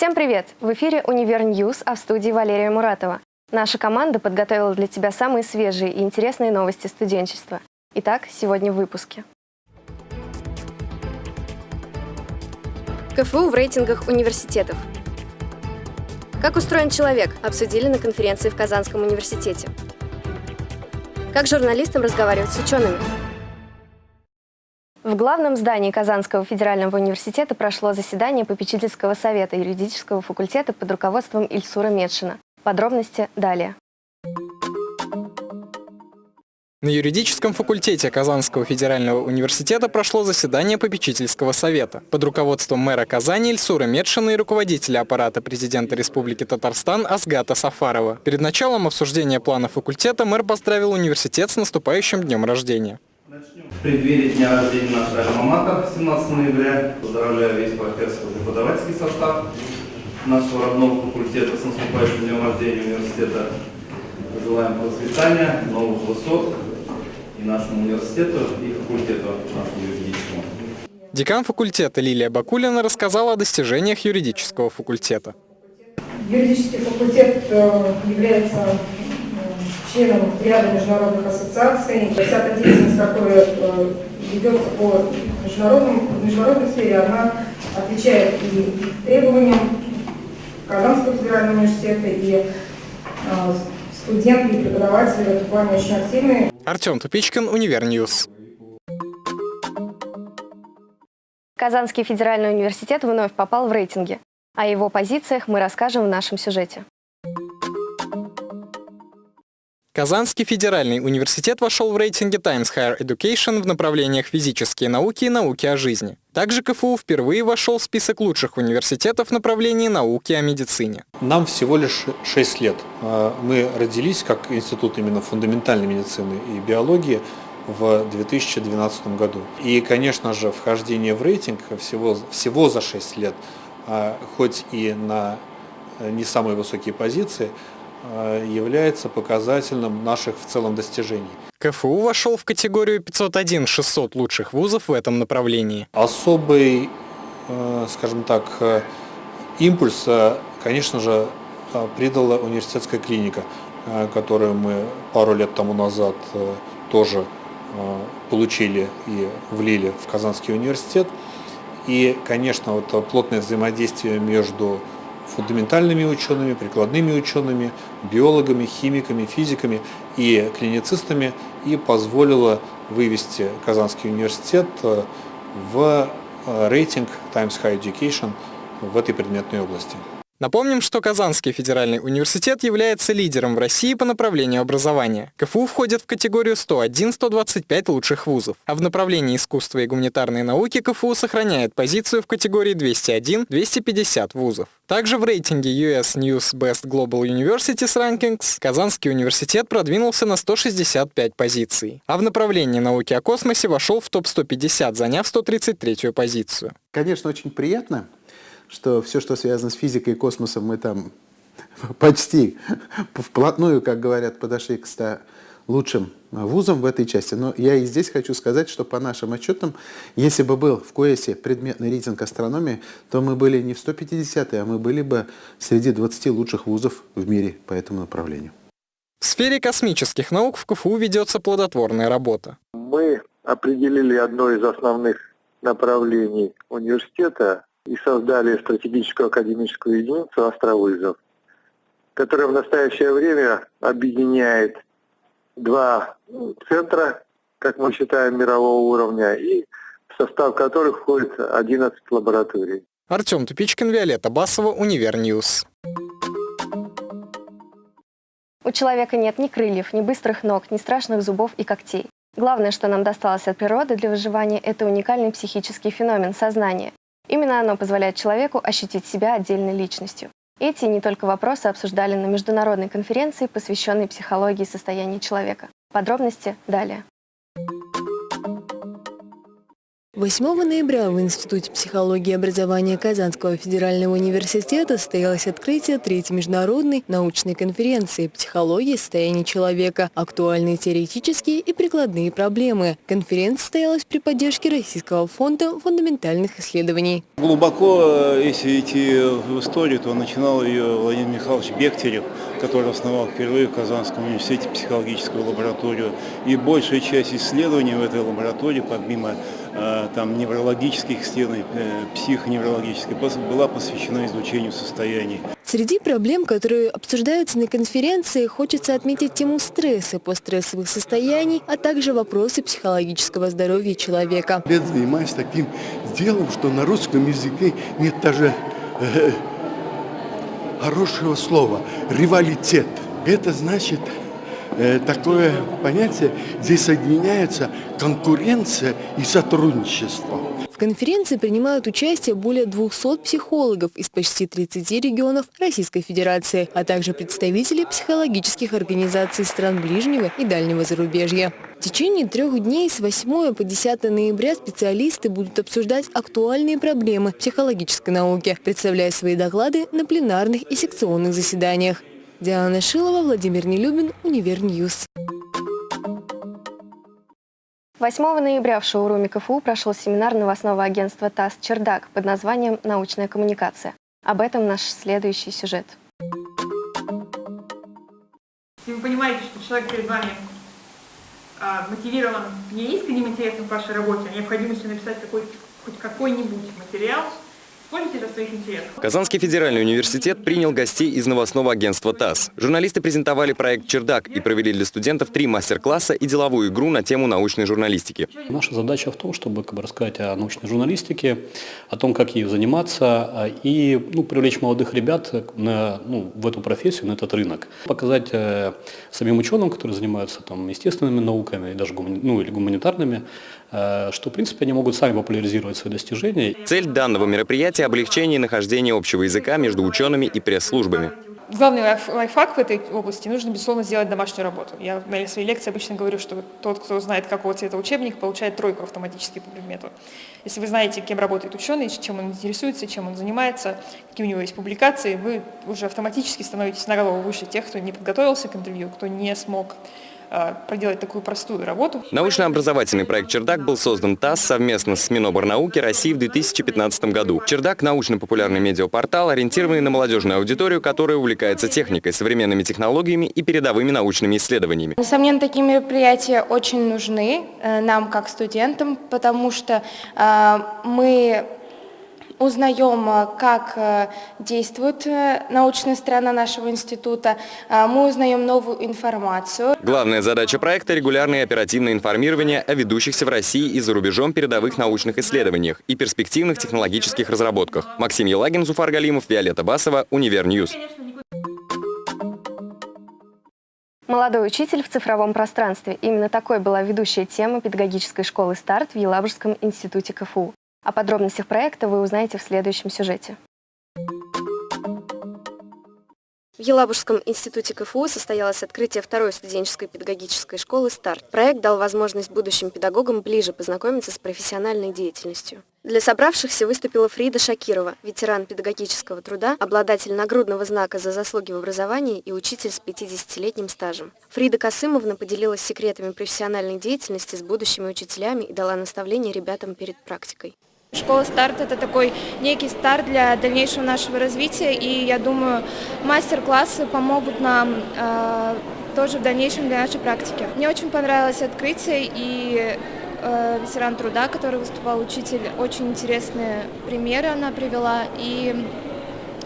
Всем привет! В эфире «Univer News», а в студии Валерия Муратова. Наша команда подготовила для тебя самые свежие и интересные новости студенчества. Итак, сегодня в выпуске. КФУ в рейтингах университетов. Как устроен человек, обсудили на конференции в Казанском университете. Как журналистам разговаривать с учеными? В главном здании Казанского федерального университета прошло заседание попечительского совета юридического факультета под руководством Ильсура Медшина. Подробности далее. На юридическом факультете Казанского федерального университета прошло заседание попечительского совета под руководством мэра Казани Ильсура Медшина и руководителя аппарата президента Республики Татарстан Асгата Сафарова. Перед началом обсуждения плана факультета мэр поздравил университет с наступающим днем рождения. В преддверии дня рождения нашего альма 17 ноября поздравляю весь профессор-преподавательский состав нашего родного факультета с наступающим днем рождения университета. Желаем процветания, новых высот и нашему университету, и факультету нашему юридическому. Декан факультета Лилия Бакулина рассказала о достижениях юридического факультета. Юридический факультет э, является членом ряда международных ассоциаций. Вся та деятельность, которая э, ведется по международным, международной сфере, она отвечает и требованиям Казанского федерального университета, и э, студенты и преподаватели в этом плане очень активны. Артем Тупичкин, Univer News. Казанский федеральный университет вновь попал в рейтинги. О его позициях мы расскажем в нашем сюжете. Казанский федеральный университет вошел в рейтинге Times Higher Education в направлениях физические науки и науки о жизни. Также КФУ впервые вошел в список лучших университетов в направлении науки о медицине. Нам всего лишь 6 лет. А, мы родились как институт именно фундаментальной медицины и биологии в 2012 году. И, конечно же, вхождение в рейтинг всего, всего за 6 лет, а, хоть и на э, не самые высокие позиции, является показательным наших в целом достижений. КФУ вошел в категорию 501-600 лучших вузов в этом направлении. Особый, э, скажем так, э, импульс, конечно же, придала университетская клиника, которую мы пару лет тому назад тоже получили и влили в Казанский университет. И, конечно, вот плотное взаимодействие между фундаментальными учеными, прикладными учеными, биологами, химиками, физиками и клиницистами и позволила вывести Казанский университет э, в э, рейтинг Times High Education в этой предметной области. Напомним, что Казанский федеральный университет является лидером в России по направлению образования. КФУ входит в категорию 101-125 лучших вузов, а в направлении искусства и гуманитарной науки КФУ сохраняет позицию в категории 201-250 вузов. Также в рейтинге US News Best Global Universities Rankings Казанский университет продвинулся на 165 позиций, а в направлении науки о космосе вошел в топ-150, заняв 133 позицию. Конечно, очень приятно, что все, что связано с физикой и космосом, мы там почти вплотную, как говорят, подошли к 100 лучшим вузам в этой части. Но я и здесь хочу сказать, что по нашим отчетам, если бы был в КОЭСе предметный рейтинг астрономии, то мы были не в 150 а мы были бы среди 20 лучших вузов в мире по этому направлению. В сфере космических наук в КФУ ведется плодотворная работа. Мы определили одно из основных направлений университета и создали стратегическую академическую единицу «Астровызов», которая в настоящее время объединяет два центра, как мы считаем, мирового уровня, и в состав которых входит 11 лабораторий. Артем Тупичкин, Виолетта Басова, Univer News. У человека нет ни крыльев, ни быстрых ног, ни страшных зубов и когтей. Главное, что нам досталось от природы для выживания, это уникальный психический феномен сознания. Именно оно позволяет человеку ощутить себя отдельной личностью. Эти не только вопросы обсуждали на международной конференции, посвященной психологии состояния человека. Подробности далее. 8 ноября в Институте психологии и образования Казанского федерального университета состоялось открытие третьей международной научной конференции «Психология состояния человека. Актуальные теоретические и прикладные проблемы». Конференция состоялась при поддержке Российского фонда фундаментальных исследований. Глубоко, э, если идти в историю, то начинал ее Владимир Михайлович Бехтерев, который основал впервые в Казанском университете психологическую лабораторию. И большая часть исследований в этой лаборатории, помимо там, неврологических исследований, э, психоневрологических, была посвящена изучению состояний. Среди проблем, которые обсуждаются на конференции, хочется отметить тему стресса, постстрессовых состояний, а также вопросы психологического здоровья человека. Я занимаюсь таким делом, что на русском языке нет даже э, хорошего слова – ревалитет. Это значит э, такое понятие, здесь соединяется конкуренция и сотрудничество. В конференции принимают участие более 200 психологов из почти 30 регионов Российской Федерации, а также представители психологических организаций стран ближнего и дальнего зарубежья. В течение трех дней с 8 по 10 ноября специалисты будут обсуждать актуальные проблемы психологической науки, представляя свои доклады на пленарных и секционных заседаниях. Диана Шилова, Владимир Нелюбин, Univer News. 8 ноября в шоуруме КФУ прошел семинар новостного агентства ТАСС «Чердак» под названием «Научная коммуникация». Об этом наш следующий сюжет. Если вы понимаете, что человек перед вами а, мотивирован не искренним интересом к вашей работе, а необходимостью написать какой, хоть какой-нибудь материал – Казанский федеральный университет принял гостей из новостного агентства ТАСС. Журналисты презентовали проект «Чердак» и провели для студентов три мастер-класса и деловую игру на тему научной журналистики. Наша задача в том, чтобы как бы, рассказать о научной журналистике, о том, как ею заниматься а, и ну, привлечь молодых ребят на, ну, в эту профессию, на этот рынок. Показать э, самим ученым, которые занимаются там, естественными науками, даже гумани, ну, или гуманитарными, что в принципе они могут сами популяризировать свои достижения. Цель данного мероприятия облегчение нахождения общего языка между учеными и пресс-службами. Главный лайфхак в этой области – нужно, безусловно, сделать домашнюю работу. Я на своей лекции обычно говорю, что тот, кто знает, какого цвета учебник, получает тройку автоматически по предмету. Если вы знаете, кем работает ученый, чем он интересуется, чем он занимается, какие у него есть публикации, вы уже автоматически становитесь на голову выше тех, кто не подготовился к интервью, кто не смог Э, проделать такую простую работу. Научно-образовательный проект «Чердак» был создан ТАСС совместно с Миноборнауки России в 2015 году. «Чердак» – научно-популярный медиапортал, ориентированный на молодежную аудиторию, которая увлекается техникой, современными технологиями и передовыми научными исследованиями. Несомненно, такие мероприятия очень нужны э, нам, как студентам, потому что э, мы узнаем, э, как э, действует э, научная сторона нашего института, мы узнаем новую информацию. Главная задача проекта – регулярное оперативное информирование о ведущихся в России и за рубежом передовых научных исследованиях и перспективных технологических разработках. Максим Елагин, Зуфар Галимов, Виолетта Басова, Univer News. Молодой учитель в цифровом пространстве. Именно такой была ведущая тема педагогической школы «Старт» в Елабужском институте КФУ. О подробностях проекта вы узнаете в следующем сюжете. В Елабужском институте КФУ состоялось открытие второй студенческой педагогической школы «Старт». Проект дал возможность будущим педагогам ближе познакомиться с профессиональной деятельностью. Для собравшихся выступила Фрида Шакирова, ветеран педагогического труда, обладатель нагрудного знака за заслуги в образовании и учитель с 50-летним стажем. Фрида Касымовна поделилась секретами профессиональной деятельности с будущими учителями и дала наставления ребятам перед практикой. Школа «Старт» — это такой некий старт для дальнейшего нашего развития, и я думаю, мастер-классы помогут нам э, тоже в дальнейшем для нашей практики. Мне очень понравилось открытие, и э, ветеран труда, который выступал учитель, очень интересные примеры она привела, и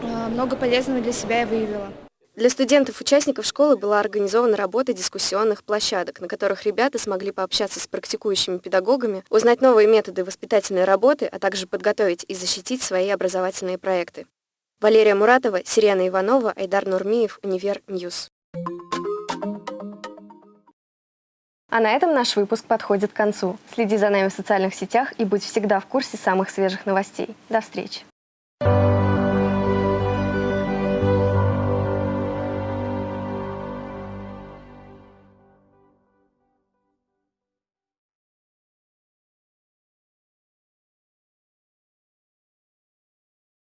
э, много полезного для себя я выявила. Для студентов-участников школы была организована работа дискуссионных площадок, на которых ребята смогли пообщаться с практикующими педагогами, узнать новые методы воспитательной работы, а также подготовить и защитить свои образовательные проекты. Валерия Муратова, Сирена Иванова, Айдар Нурмиев, Univer News. А на этом наш выпуск подходит к концу. Следи за нами в социальных сетях и будь всегда в курсе самых свежих новостей. До встречи!